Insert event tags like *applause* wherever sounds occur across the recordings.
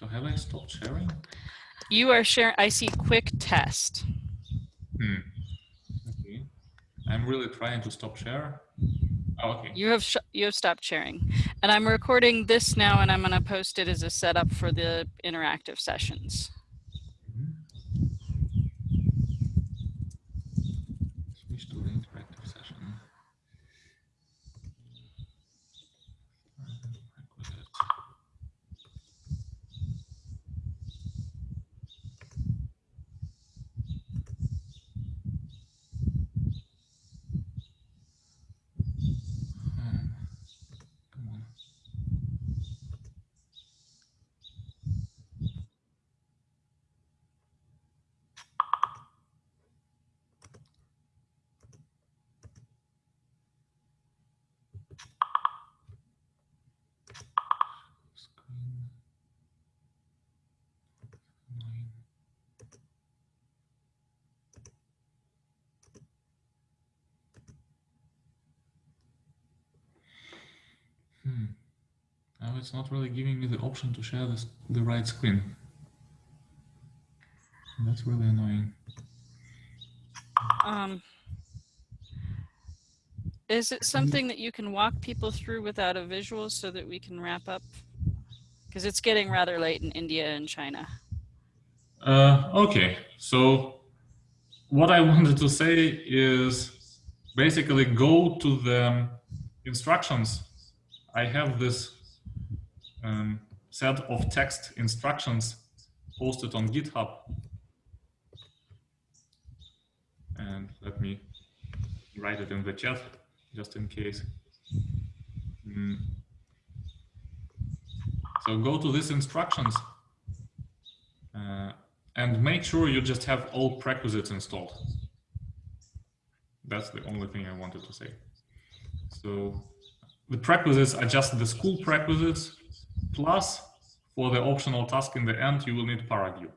So have I stopped sharing? You are sharing, I see quick test. Hmm. Okay. I'm really trying to stop share. Oh, okay. You have, sh- you have stopped sharing. And I'm recording this now and I'm gonna post it as a setup for the interactive sessions. Mhm. Switch to the interactive session. It's not really giving me the option to share this, the right screen. That's really annoying. Um, is it something that you can walk people through without a visual so that we can wrap up? Because it's getting rather late in India and China. Uh, okay, so what I *laughs* wanted to say is basically go to the instructions. I have this um, set of text instructions posted on GitHub. And let me write it in the chat just in case. Mm. So go to these instructions uh, and make sure you just have all prerequisites installed. That's the only thing I wanted to say. So the prerequisites are just the school prerequisites, plus for the optional task in the end, you will need ParaView.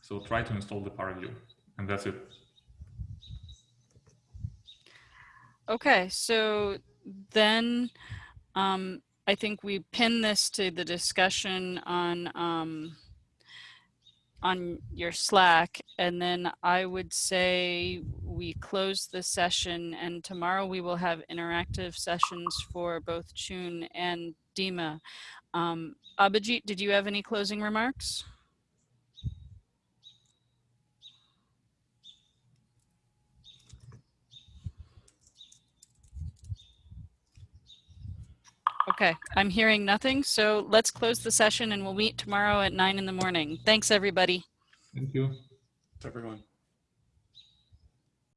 So try to install the ParaView, and that's it. Okay, so then um, I think we pin this to the discussion on um, on your Slack, and then I would say we close the session, and tomorrow we will have interactive sessions for both Chun and Dima. Um, Abhijit, did you have any closing remarks? Okay, I'm hearing nothing, so let's close the session and we'll meet tomorrow at nine in the morning. Thanks, everybody. Thank you. everyone.